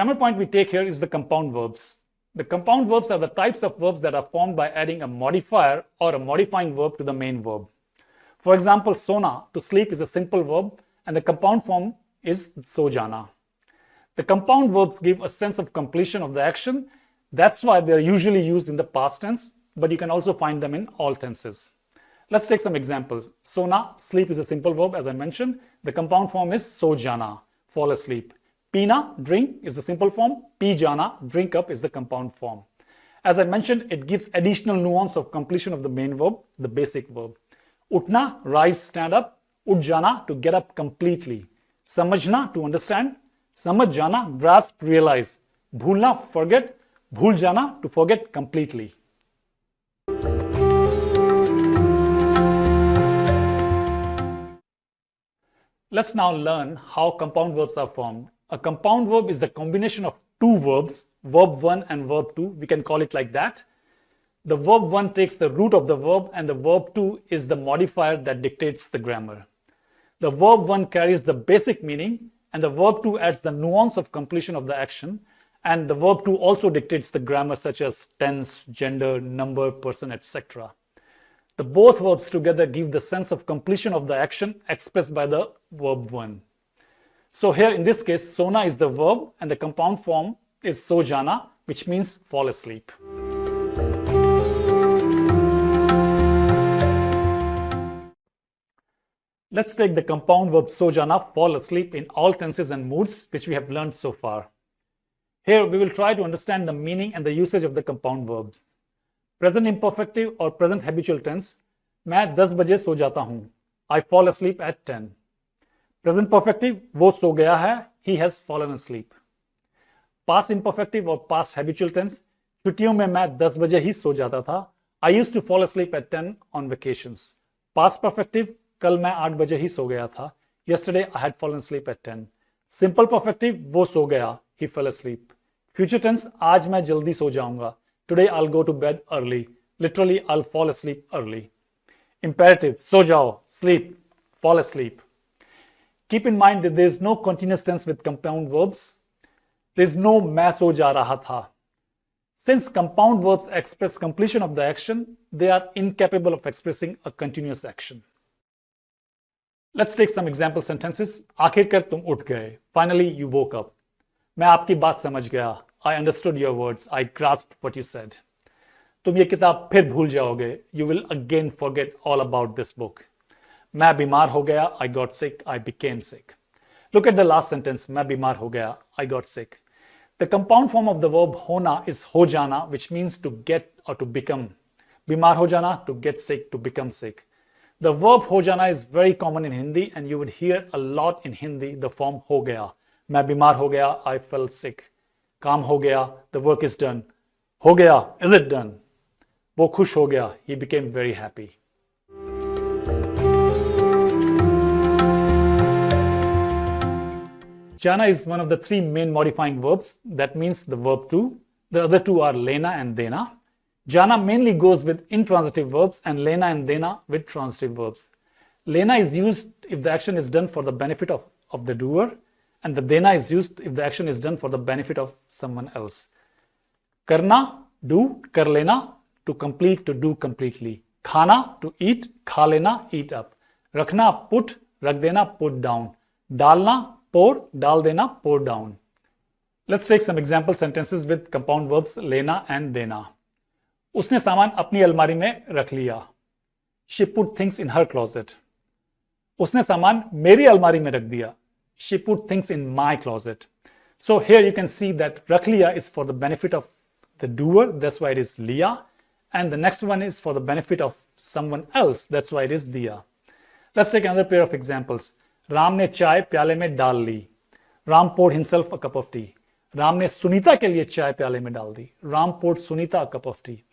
grammar point we take here is the compound verbs. The compound verbs are the types of verbs that are formed by adding a modifier or a modifying verb to the main verb. For example, sona, to sleep, is a simple verb and the compound form is sojana. The compound verbs give a sense of completion of the action. That's why they're usually used in the past tense, but you can also find them in all tenses. Let's take some examples. Sona, sleep is a simple verb as I mentioned. The compound form is sojana, fall asleep. Pina, drink, is the simple form. Pijana, drink up, is the compound form. As I mentioned, it gives additional nuance of completion of the main verb, the basic verb. Utna, rise, stand up. Ujjana, to get up completely. Samajna, to understand. Samajjana, grasp, realize. Bhulna, forget. Bhuljana, to forget completely. Let's now learn how compound verbs are formed. A compound verb is the combination of two verbs, verb 1 and verb 2. We can call it like that. The verb 1 takes the root of the verb and the verb 2 is the modifier that dictates the grammar. The verb 1 carries the basic meaning and the verb 2 adds the nuance of completion of the action and the verb 2 also dictates the grammar such as tense, gender, number, person, etc. The both verbs together give the sense of completion of the action expressed by the verb 1. So here in this case, sona is the verb and the compound form is sojana, which means fall asleep. Let's take the compound verb sojana, fall asleep in all tenses and moods, which we have learned so far. Here we will try to understand the meaning and the usage of the compound verbs. Present imperfective और present habitual tense मैं 10 बजे सो जाता हूं I fall asleep eight 10 Present perfective वो सो गया है he has fallen sleep past imperfective और पास हैबिचुअल टेंस छुट्टियों में मैं 10 बजे ही सो जाता था। I used to fall sleep at 10 on vacation past perfective कल मैं आठ बजे ही सो गया था। Yesterday I had fallen sleep at 10 simple perfective वो सो गया he fall sleep future tense आज मैं जल्दी सो जाऊँगा। Today I'll go to bed early literally I'll fall sleep early imperative सो जाओ sleep fall sleep Keep in mind that there is no continuous tense with compound verbs. There is no main so ja raha tha. Since compound verbs express completion of the action, they are incapable of expressing a continuous action. Let's take some example sentences. आखिरकार तुम उठ गए. Finally, you woke up. मैं आपकी बात समझ गया. I understood your words. I grasped what you said. तुम ये किताब फिर भूल जाओगे You will again forget all about this book. मैं बीमार हो गया I got sick. I became sick. Look at the last sentence. मैं बीमार हो गया I got sick. The compound form of the verb hona is ho jana, which means to get or to become. Bimar ho jana, to get sick, to become sick. The verb ho jana is very common in Hindi and you would hear a lot in Hindi the form ho gaya. मैं बीमार हो गया I felt sick. काम हो गया the work is done हो गया is it done वो खुश हो गया he became very happy Jana is one of the three main modifying verbs. That means the verb to. The other two are lena and dena. Jana mainly goes with intransitive verbs and lena and dena with transitive verbs. Lena is used if the action is done for the benefit of, of the doer and the dena is used if the action is done for the benefit of someone else. Karna, do, kar lena, to complete, to do completely. Khana, to eat, kha lena, eat up. Rakhna, put, rak dena, put down. Dalna, pour, dal dena, pour down. Let's take some example sentences with compound verbs lena and dena. उसने सामान अपनी अलमारी में रख लिया She put things in her closet. उसने सामान मेरी अलमारी में रख दिया she put things in my closet. So here you can see that Rakhliya is for the benefit of the doer, that's why it is Liya. And the next one is for the benefit of someone else, that's why it is Diya. Let's take another pair of examples. Chai pyale mein dal li. Ram poured himself a cup of tea. Sunita ke liye chai pyale mein dal di. Ram poured Sunita a cup of tea.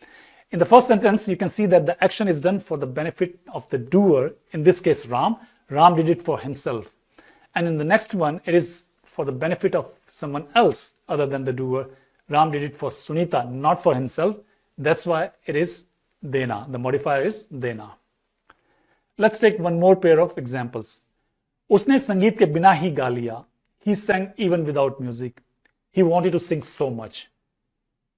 In the first sentence, you can see that the action is done for the benefit of the doer, in this case Ram. Ram did it for himself. And in the next one, it is for the benefit of someone else other than the doer. Ram did it for Sunita, not for himself. That's why it is Dena. The modifier is Dena. Let's take one more pair of examples. उसने संगीत के बिना ही गा लिया। He sang even without music he wanted to sing so much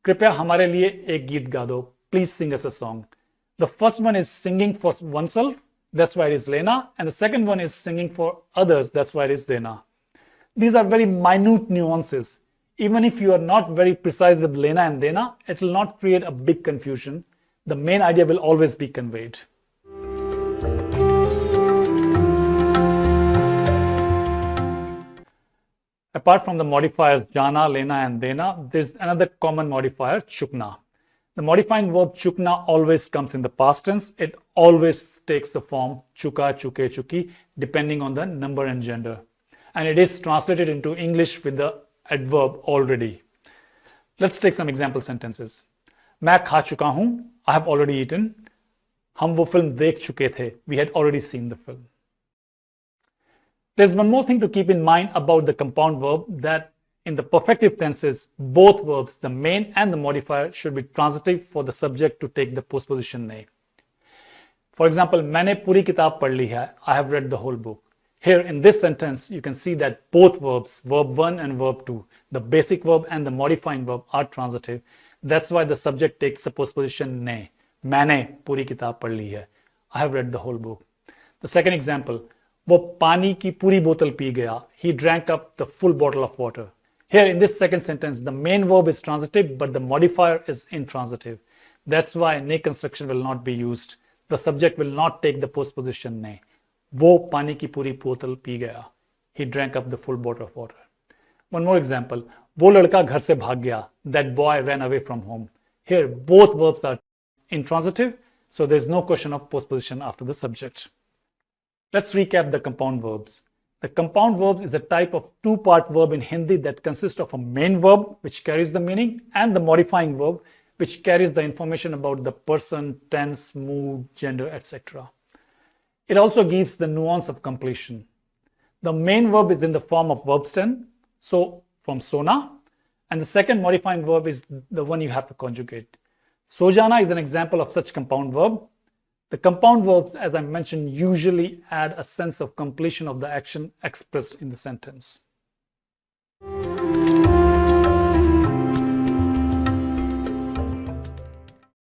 कृपया हमारे लिए एक गीत गा दो। Please sing us a song the first one is singing for oneself that's why is लेना and the second one is singing for others that's why is देना these are very minute nuances even if you are not very precise with लेना and देना it will not create a big confusion the main idea will always be conveyed Apart from the modifiers Jana, Lena, and Dena, there's another common modifier, Chukna. The modifying verb chukna always comes in the past tense. It always takes the form chuka, chuke, chuki, depending on the number and gender. And it is translated into English with the adverb already. Let's take some example sentences. मैं खा चुका हूं. I have already eaten. हम वो film देख चुके थे. We had already seen the film. There's one more thing to keep in mind about the compound verb that in the perfective tenses, both verbs, the main and the modifier, should be transitive for the subject to take the postposition ne. For example, मैंने पूरी किताब पढ़ ली है. I have read the whole book. Here in this sentence, you can see that both verbs, verb 1 and verb 2, the basic verb and the modifying verb are transitive. That's why the subject takes the postposition ne. मैंने पूरी किताब पढ़ ली है. I have read the whole book. The second example, वो पानी की पूरी बोतल पी गया। He drank up the full bottle of water here in this second sentence the main verb is transitive but the modifier is intransitive that's why ने construction will not be use the subject will not take the postposition ने वो पानी की पूरी बोतल पी गया। He drank up the full bottle of water one more example वो लड़का घर से भाग गया। That boy run away from home here both verbs are intransitive so there is no question of postposition after the subject Let's recap the compound verbs. The compound verbs is a type of two-part verb in Hindi that consists of a main verb, which carries the meaning, and the modifying verb, which carries the information about the person, tense, mood, gender, etc. It also gives the nuance of completion. The main verb is in the form of verb stem, so from sona, and the second modifying verb is the one you have to conjugate. Sojana is an example of such compound verb. The compound verbs, as I mentioned, usually add a sense of completion of the action expressed in the sentence.